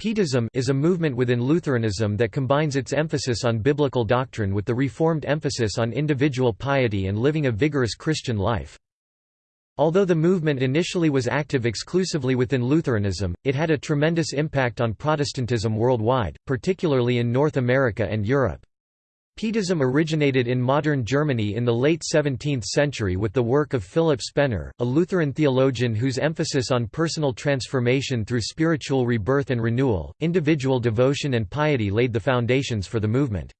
Pietism is a movement within Lutheranism that combines its emphasis on biblical doctrine with the Reformed emphasis on individual piety and living a vigorous Christian life. Although the movement initially was active exclusively within Lutheranism, it had a tremendous impact on Protestantism worldwide, particularly in North America and Europe. Pietism originated in modern Germany in the late 17th century with the work of Philip Spener, a Lutheran theologian whose emphasis on personal transformation through spiritual rebirth and renewal, individual devotion and piety laid the foundations for the movement.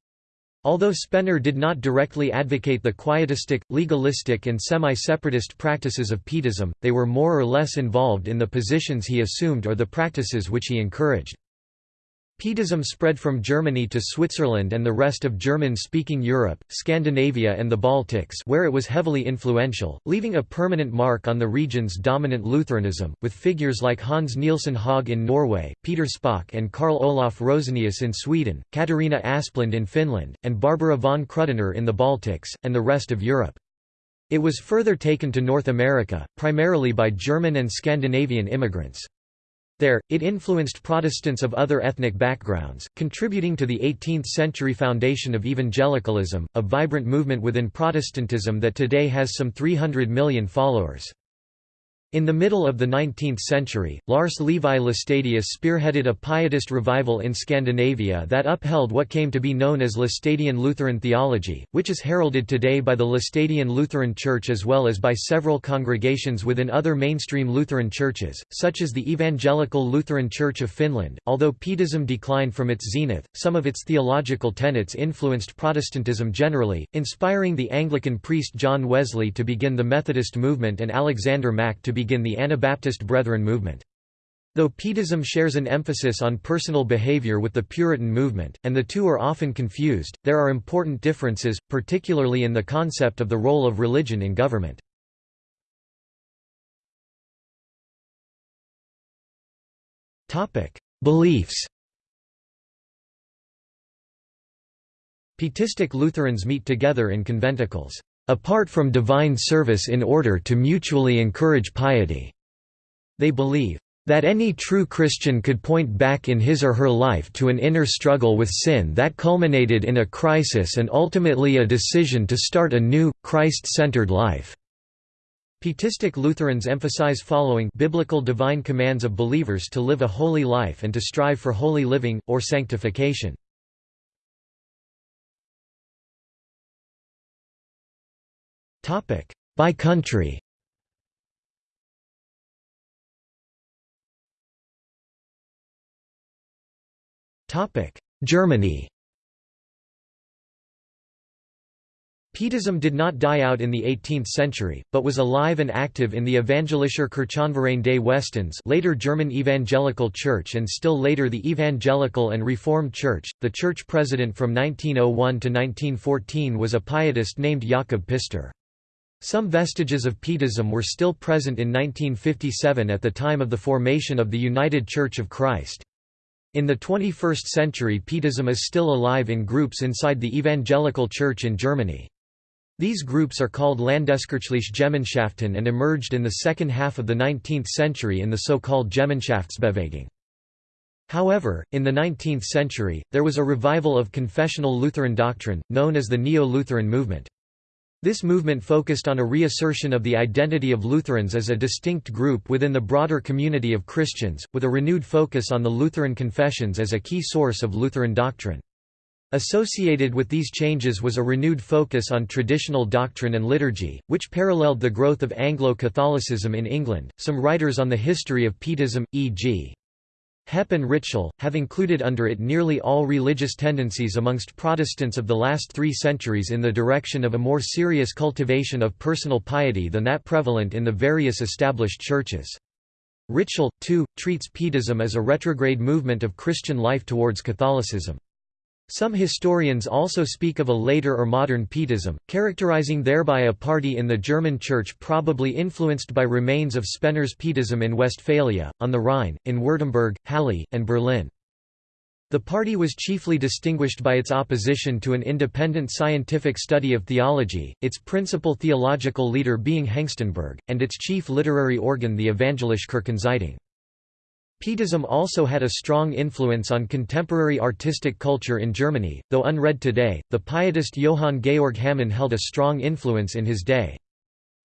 Although Spener did not directly advocate the quietistic, legalistic and semi-separatist practices of Pietism, they were more or less involved in the positions he assumed or the practices which he encouraged. Pietism spread from Germany to Switzerland and the rest of German-speaking Europe, Scandinavia and the Baltics where it was heavily influential, leaving a permanent mark on the region's dominant Lutheranism, with figures like Hans Nielsen Hauge in Norway, Peter Spaak and Karl Olof Rosenius in Sweden, Katarina Asplund in Finland, and Barbara von Krüdener in the Baltics, and the rest of Europe. It was further taken to North America, primarily by German and Scandinavian immigrants. There, it influenced Protestants of other ethnic backgrounds, contributing to the 18th-century foundation of evangelicalism, a vibrant movement within Protestantism that today has some 300 million followers. In the middle of the 19th century, Lars Levi Laestadius spearheaded a pietist revival in Scandinavia that upheld what came to be known as Laestadian Lutheran theology, which is heralded today by the Laestadian Lutheran Church as well as by several congregations within other mainstream Lutheran churches, such as the Evangelical Lutheran Church of Finland. Although Pietism declined from its zenith, some of its theological tenets influenced Protestantism generally, inspiring the Anglican priest John Wesley to begin the Methodist movement and Alexander Mack to begin the Anabaptist Brethren movement. Though Pietism shares an emphasis on personal behavior with the Puritan movement, and the two are often confused, there are important differences, particularly in the concept of the role of religion in government. Beliefs Pietistic Lutherans meet together in conventicles apart from divine service in order to mutually encourage piety. They believe that any true Christian could point back in his or her life to an inner struggle with sin that culminated in a crisis and ultimately a decision to start a new, Christ-centered life. Pietistic Lutherans emphasize following biblical divine commands of believers to live a holy life and to strive for holy living, or sanctification. By country Topic Germany Pietism did not die out in the 18th century, but was alive and active in the Evangelischer Kirchenverein des Westens later German Evangelical Church and still later the Evangelical and Reformed Church. The church president from 1901 to 1914 was a pietist named Jakob Pister. Some vestiges of Pietism were still present in 1957 at the time of the formation of the United Church of Christ. In the 21st century Pietism is still alive in groups inside the Evangelical Church in Germany. These groups are called Landeskirchliche Gemeinschaften and emerged in the second half of the 19th century in the so-called Gemeinschaftsbewegung. However, in the 19th century, there was a revival of confessional Lutheran doctrine, known as the Neo-Lutheran movement. This movement focused on a reassertion of the identity of Lutherans as a distinct group within the broader community of Christians, with a renewed focus on the Lutheran confessions as a key source of Lutheran doctrine. Associated with these changes was a renewed focus on traditional doctrine and liturgy, which paralleled the growth of Anglo-Catholicism in England. Some writers on the history of Pietism, e.g. Heppe and Ritschl, have included under it nearly all religious tendencies amongst Protestants of the last three centuries in the direction of a more serious cultivation of personal piety than that prevalent in the various established churches. Ritschl, too, treats Pietism as a retrograde movement of Christian life towards Catholicism. Some historians also speak of a later or modern Pietism, characterizing thereby a party in the German Church probably influenced by remains of Spener's Pietism in Westphalia, on the Rhine, in Württemberg, Halle, and Berlin. The party was chiefly distinguished by its opposition to an independent scientific study of theology, its principal theological leader being Hengstenberg, and its chief literary organ the Evangelische Kirchenzeitung. Pietism also had a strong influence on contemporary artistic culture in Germany, though unread today. The pietist Johann Georg Hamann held a strong influence in his day.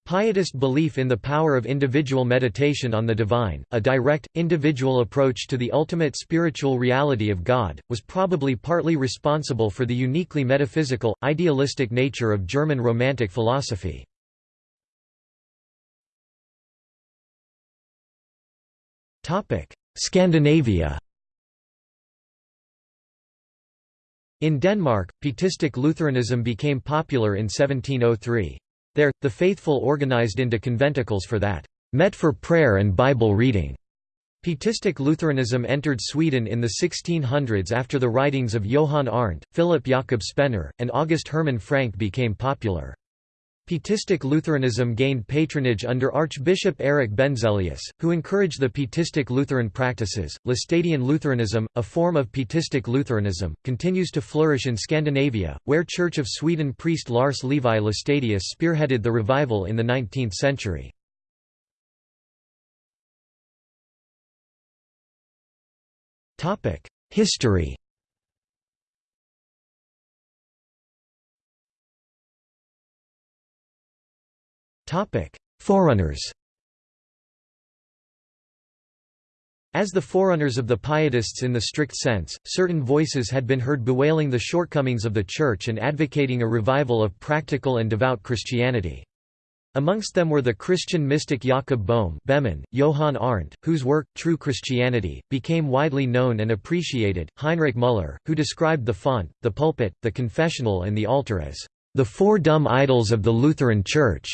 Pietist belief in the power of individual meditation on the divine, a direct, individual approach to the ultimate spiritual reality of God, was probably partly responsible for the uniquely metaphysical, idealistic nature of German Romantic philosophy. Scandinavia In Denmark, Pietistic Lutheranism became popular in 1703. There, the faithful organized into conventicles for that, met for prayer and Bible reading. Pietistic Lutheranism entered Sweden in the 1600s after the writings of Johann Arndt, Philip Jakob Spener, and August Hermann Francke became popular. Pietistic Lutheranism gained patronage under Archbishop Eric Benzelius, who encouraged the Pietistic Lutheran practices. Laestadian Lutheranism, a form of Pietistic Lutheranism, continues to flourish in Scandinavia, where Church of Sweden priest Lars Levi Laestadius spearheaded the revival in the 19th century. History Forerunners As the forerunners of the Pietists in the strict sense, certain voices had been heard bewailing the shortcomings of the Church and advocating a revival of practical and devout Christianity. Amongst them were the Christian mystic Jakob Behmen, Johann Arndt, whose work, True Christianity, became widely known and appreciated, Heinrich Müller, who described the font, the pulpit, the confessional and the altar as the four dumb idols of the Lutheran Church.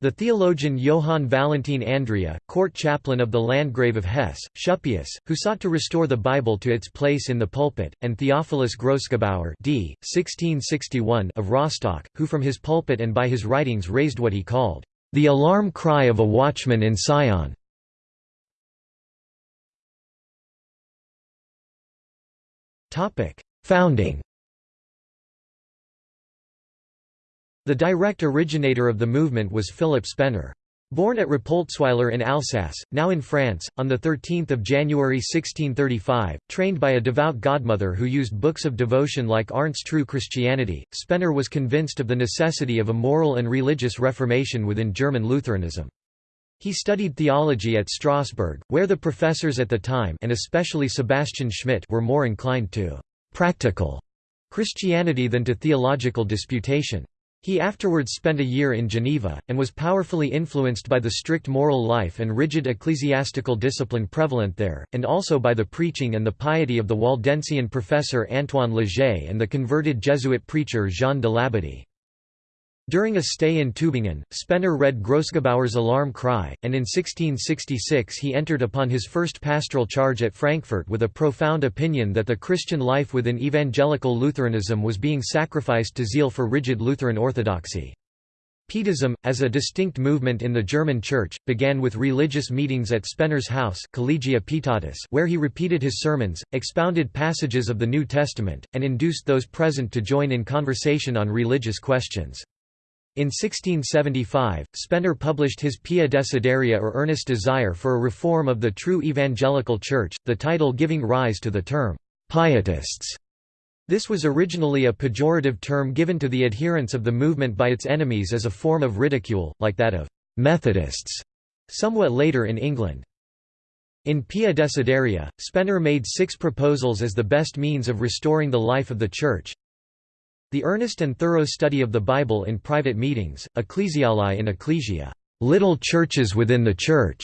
The theologian Johann Valentin Andreae, court chaplain of the Landgrave of Hesse, Schuppius, who sought to restore the Bible to its place in the pulpit, and Theophilus Grossgebauer d. 1661 of Rostock, who from his pulpit and by his writings raised what he called, "...the alarm cry of a watchman in Sion." Founding The direct originator of the movement was Philip Spener. Born at Rapoltsweiler in Alsace, now in France, on 13 January 1635, trained by a devout godmother who used books of devotion like Arndt's True Christianity, Spener was convinced of the necessity of a moral and religious reformation within German Lutheranism. He studied theology at Strasbourg, where the professors at the time and especially Sebastian Schmidt were more inclined to «practical» Christianity than to theological disputation. He afterwards spent a year in Geneva, and was powerfully influenced by the strict moral life and rigid ecclesiastical discipline prevalent there, and also by the preaching and the piety of the Waldensian professor Antoine Leger and the converted Jesuit preacher Jean de Labadie. During a stay in Tübingen, Spener read Grossgebauer's Alarm Cry, and in 1666 he entered upon his first pastoral charge at Frankfurt with a profound opinion that the Christian life within evangelical Lutheranism was being sacrificed to zeal for rigid Lutheran orthodoxy. Pietism, as a distinct movement in the German Church, began with religious meetings at Spener's house Collegia Pietatis where he repeated his sermons, expounded passages of the New Testament, and induced those present to join in conversation on religious questions. In 1675, Spener published his Pia Desideria or Earnest Desire for a Reform of the True Evangelical Church, the title giving rise to the term, Pietists. This was originally a pejorative term given to the adherents of the movement by its enemies as a form of ridicule, like that of Methodists, somewhat later in England. In Pia Desideria, Spener made six proposals as the best means of restoring the life of the Church, the earnest and thorough study of the Bible in private meetings, ecclesiolae in ecclesia, little churches within the Church.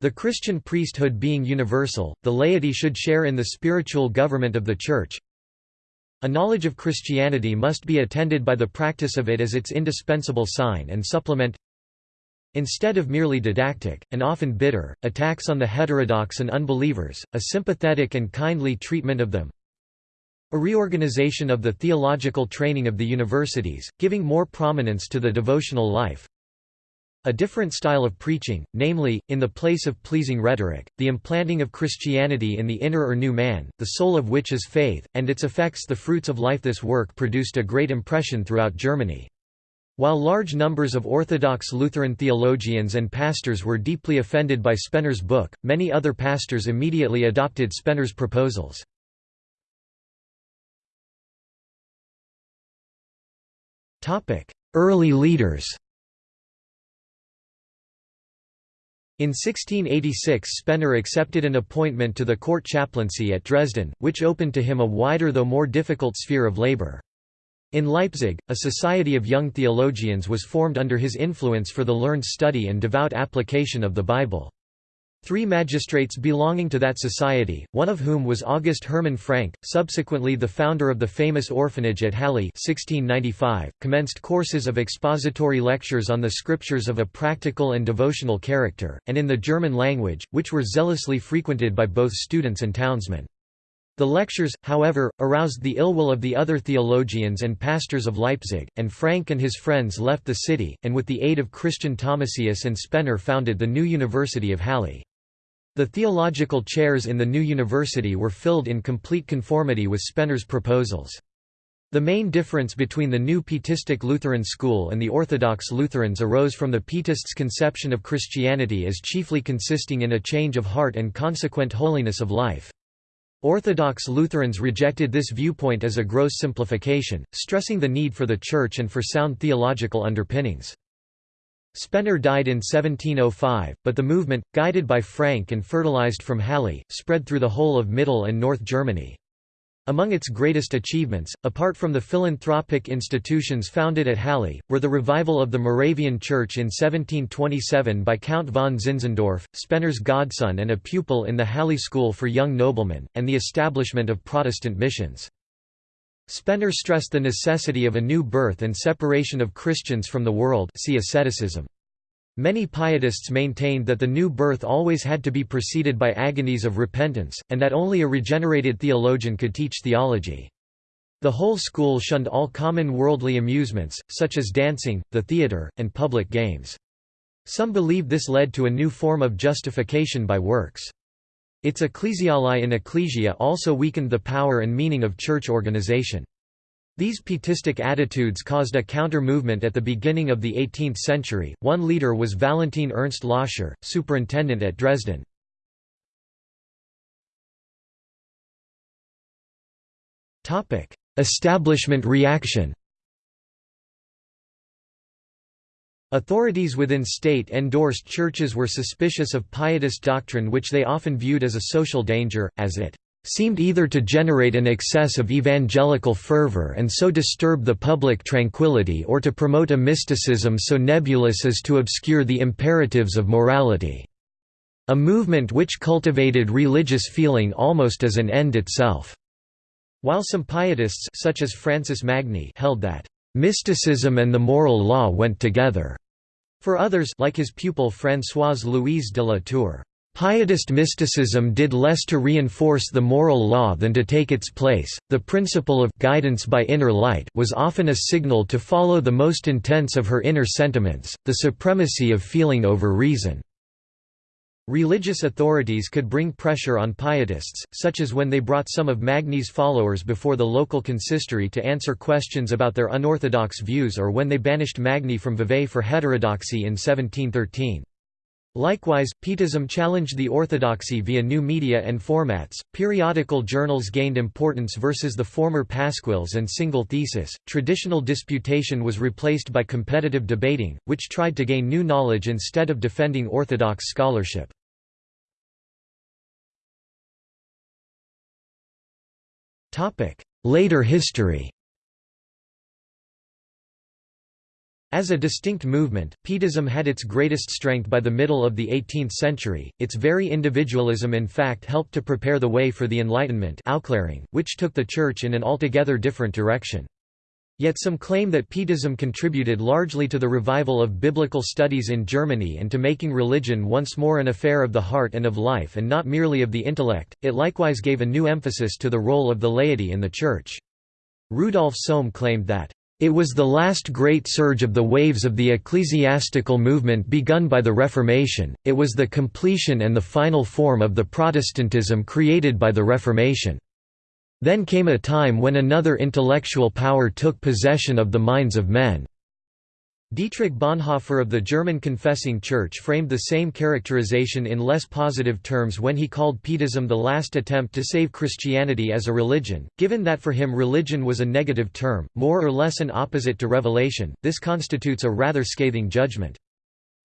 The Christian priesthood being universal, the laity should share in the spiritual government of the Church. A knowledge of Christianity must be attended by the practice of it as its indispensable sign and supplement. Instead of merely didactic, and often bitter, attacks on the heterodox and unbelievers, a sympathetic and kindly treatment of them. A reorganization of the theological training of the universities, giving more prominence to the devotional life. A different style of preaching, namely, in the place of pleasing rhetoric, the implanting of Christianity in the inner or new man, the soul of which is faith, and its effects the fruits of life This work produced a great impression throughout Germany. While large numbers of Orthodox Lutheran theologians and pastors were deeply offended by Spener's book, many other pastors immediately adopted Spener's proposals. Early leaders In 1686 Spener accepted an appointment to the court chaplaincy at Dresden, which opened to him a wider though more difficult sphere of labor. In Leipzig, a society of young theologians was formed under his influence for the learned study and devout application of the Bible. Three magistrates belonging to that society, one of whom was August Hermann Francke, subsequently the founder of the famous orphanage at Halle 1695, commenced courses of expository lectures on the scriptures of a practical and devotional character, and in the German language, which were zealously frequented by both students and townsmen. The lectures, however, aroused the ill will of the other theologians and pastors of Leipzig, and Francke and his friends left the city, and with the aid of Christian Thomasius and Spener founded the new University of Halle. The theological chairs in the new university were filled in complete conformity with Spener's proposals. The main difference between the new Pietistic Lutheran school and the Orthodox Lutherans arose from the Pietists' conception of Christianity as chiefly consisting in a change of heart and consequent holiness of life. Orthodox Lutherans rejected this viewpoint as a gross simplification, stressing the need for the Church and for sound theological underpinnings. Spener died in 1705, but the movement, guided by Francke and fertilized from Halle, spread through the whole of Middle and North Germany. Among its greatest achievements, apart from the philanthropic institutions founded at Halle, were the revival of the Moravian Church in 1727 by Count von Zinzendorf, Spener's godson and a pupil in the Halle School for Young Noblemen, and the establishment of Protestant missions. Spener stressed the necessity of a new birth and separation of Christians from the world see asceticism. Many pietists maintained that the new birth always had to be preceded by agonies of repentance, and that only a regenerated theologian could teach theology. The whole school shunned all common worldly amusements, such as dancing, the theatre, and public games. Some believed this led to a new form of justification by works. Its ecclesiolae in ecclesia also weakened the power and meaning of church organization. These pietistic attitudes caused a counter-movement at the beginning of the 18th century. One leader was Valentin Ernst Loscher, superintendent at Dresden. Establishment reaction. Authorities within state-endorsed churches were suspicious of pietist doctrine which they often viewed as a social danger, as it seemed either to generate an excess of evangelical fervor and so disturb the public tranquility or to promote a mysticism so nebulous as to obscure the imperatives of morality. A movement which cultivated religious feeling almost as an end itself. While some pietists such as Francis Magny held that mysticism and the moral law went together. For others like his pupil Françoise Louise de la Tour, Pietist mysticism did less to reinforce the moral law than to take its place. The principle of guidance by inner light was often a signal to follow the most intense of her inner sentiments, the supremacy of feeling over reason. Religious authorities could bring pressure on pietists, such as when they brought some of Magny's followers before the local consistory to answer questions about their unorthodox views or when they banished Magny from Vevey for heterodoxy in 1713. Likewise, Pietism challenged the orthodoxy via new media and formats. Periodical journals gained importance versus the former pasquils and single thesis. Traditional disputation was replaced by competitive debating, which tried to gain new knowledge instead of defending orthodox scholarship. Later history. As a distinct movement, Pietism had its greatest strength by the middle of the 18th century. Its very individualism in fact helped to prepare the way for the Enlightenment which took the Church in an altogether different direction. Yet some claim that Pietism contributed largely to the revival of biblical studies in Germany and to making religion once more an affair of the heart and of life and not merely of the intellect. It likewise gave a new emphasis to the role of the laity in the Church. Rudolf Sohm claimed that it was the last great surge of the waves of the ecclesiastical movement begun by the Reformation, it was the completion and the final form of the Protestantism created by the Reformation. Then came a time when another intellectual power took possession of the minds of men. Dietrich Bonhoeffer of the German Confessing Church framed the same characterization in less positive terms when he called Pietism the last attempt to save Christianity as a religion. Given that for him religion was a negative term, more or less an opposite to revelation, this constitutes a rather scathing judgment.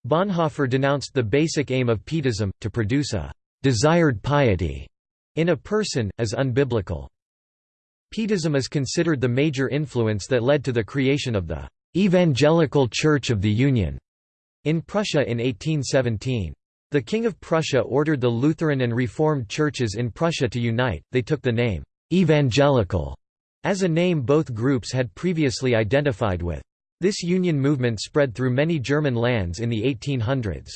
Bonhoeffer denounced the basic aim of Pietism, to produce a desired piety in a person, as unbiblical. Pietism is considered the major influence that led to the creation of the Evangelical Church of the Union in Prussia in 1817. The King of Prussia ordered the Lutheran and Reformed churches in Prussia to unite, they took the name, "'Evangelical' as a name both groups had previously identified with. This union movement spread through many German lands in the 1800s.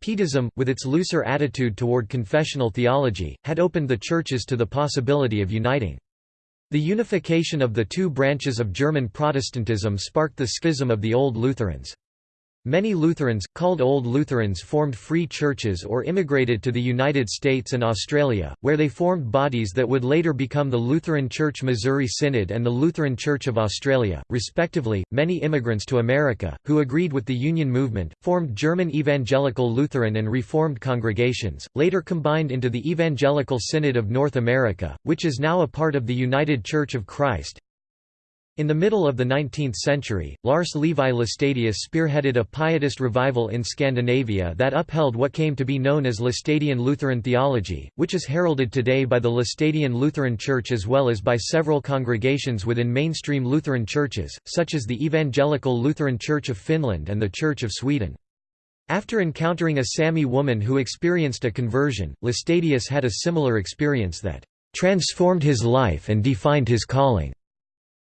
Pietism, with its looser attitude toward confessional theology, had opened the churches to the possibility of uniting. The unification of the two branches of German Protestantism sparked the schism of the Old Lutherans. Many Lutherans, called Old Lutherans formed free churches or immigrated to the United States and Australia, where they formed bodies that would later become the Lutheran Church Missouri Synod and the Lutheran Church of Australia, respectively. Many immigrants to America, who agreed with the Union movement, formed German Evangelical Lutheran and Reformed congregations, later combined into the Evangelical Synod of North America, which is now a part of the United Church of Christ. In the middle of the 19th century, Lars Levi Laestadius spearheaded a pietist revival in Scandinavia that upheld what came to be known as Laestadian Lutheran theology, which is heralded today by the Laestadian Lutheran Church as well as by several congregations within mainstream Lutheran churches, such as the Evangelical Lutheran Church of Finland and the Church of Sweden. After encountering a Sami woman who experienced a conversion, Laestadius had a similar experience that transformed his life and defined his calling.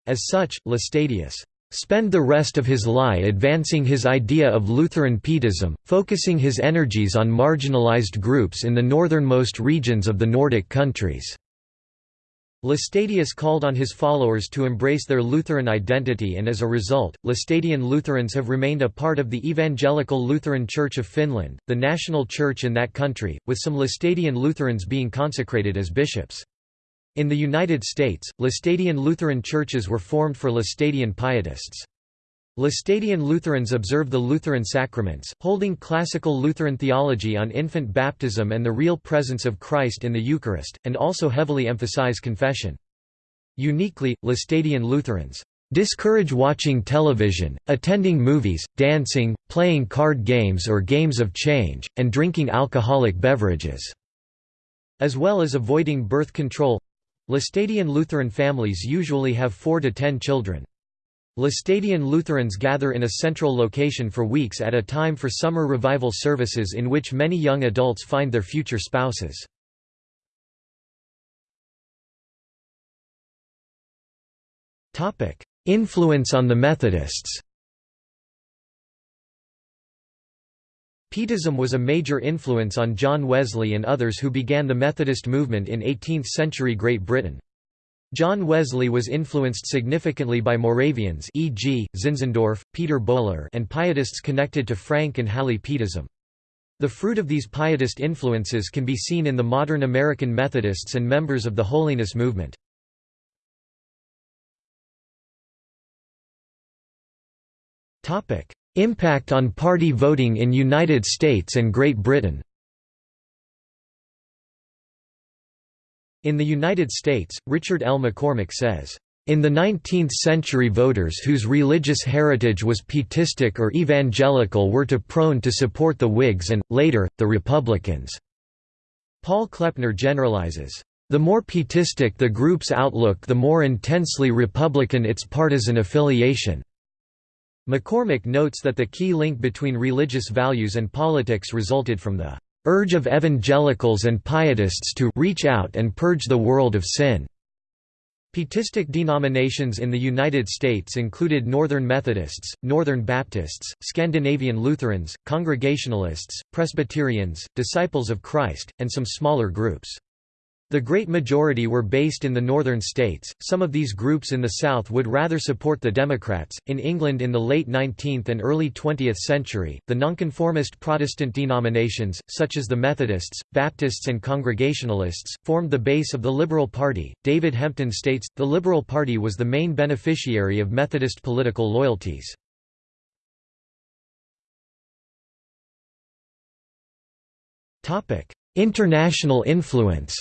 As such, Laestadius spend the rest of his life advancing his idea of Lutheran Pietism, focusing his energies on marginalized groups in the northernmost regions of the Nordic countries. Laestadius called on his followers to embrace their Lutheran identity and as a result, Laestadian Lutherans have remained a part of the Evangelical Lutheran Church of Finland, the national church in that country, with some Laestadian Lutherans being consecrated as bishops. In the United States, Laestadian Lutheran churches were formed for Laestadian pietists. Laestadian Lutherans observe the Lutheran sacraments, holding classical Lutheran theology on infant baptism and the real presence of Christ in the Eucharist, and also heavily emphasize confession. Uniquely, Laestadian Lutherans discourage watching television, attending movies, dancing, playing card games or games of change, and drinking alcoholic beverages, as well as avoiding birth control Laestadian Lutheran families usually have 4 to 10 children. Laestadian Lutherans gather in a central location for weeks at a time for summer revival services in which many young adults find their future spouses. Influence on the Methodists Pietism was a major influence on John Wesley and others who began the Methodist movement in 18th-century Great Britain. John Wesley was influenced significantly by Moravians e.g., Zinzendorf, Peter Böhler and Pietists connected to Francke and Halle Pietism. The fruit of these Pietist influences can be seen in the modern American Methodists and members of the Holiness movement. Impact on party voting in United States and Great Britain In the United States, Richard L. McCormick says, in the 19th century voters whose religious heritage was pietistic or evangelical were to prone to support the Whigs and, later, the Republicans." Paul Kleppner generalizes, "...the more pietistic the group's outlook the more intensely Republican its partisan affiliation." McCormick notes that the key link between religious values and politics resulted from the urge of evangelicals and pietists to reach out and purge the world of sin. Pietistic denominations in the United States included Northern Methodists, Northern Baptists, Scandinavian Lutherans, Congregationalists, Presbyterians, Disciples of Christ, and some smaller groups. The great majority were based in the northern states. Some of these groups in the south would rather support the Democrats. In England in the late 19th and early 20th century, the nonconformist Protestant denominations, such as the Methodists, Baptists, and Congregationalists, formed the base of the Liberal Party. David Hempton states the Liberal Party was the main beneficiary of Methodist political loyalties. International influence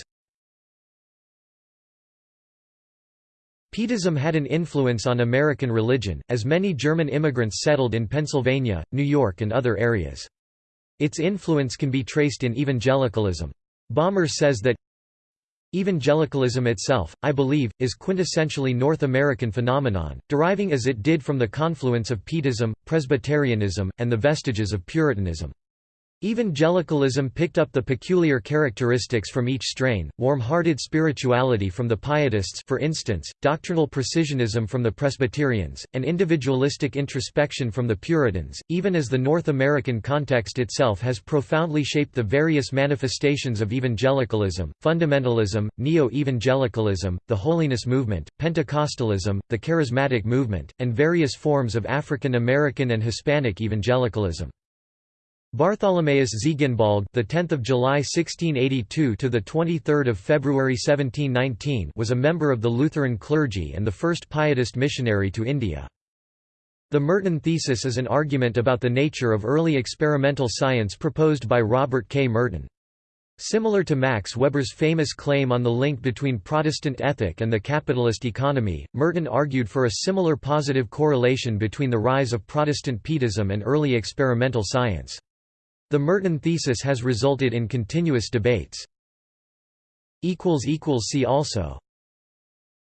Pietism had an influence on American religion, as many German immigrants settled in Pennsylvania, New York and other areas. Its influence can be traced in evangelicalism. Balmer says that Evangelicalism itself, I believe, is quintessentially North American phenomenon, deriving as it did from the confluence of Pietism, Presbyterianism, and the vestiges of Puritanism. Evangelicalism picked up the peculiar characteristics from each strain, warm-hearted spirituality from the Pietists for instance, doctrinal precisionism from the Presbyterians, and individualistic introspection from the Puritans, even as the North American context itself has profoundly shaped the various manifestations of evangelicalism, fundamentalism, neo-evangelicalism, the holiness movement, Pentecostalism, the charismatic movement, and various forms of African American and Hispanic evangelicalism. Bartholomaeus Ziegenbalg, the 10th of July 1682 to the 23rd of February 1719, was a member of the Lutheran clergy and the first Pietist missionary to India. The Merton thesis is an argument about the nature of early experimental science proposed by Robert K. Merton. Similar to Max Weber's famous claim on the link between Protestant ethic and the capitalist economy, Merton argued for a similar positive correlation between the rise of Protestant Pietism and early experimental science. The Merton thesis has resulted in continuous debates. See also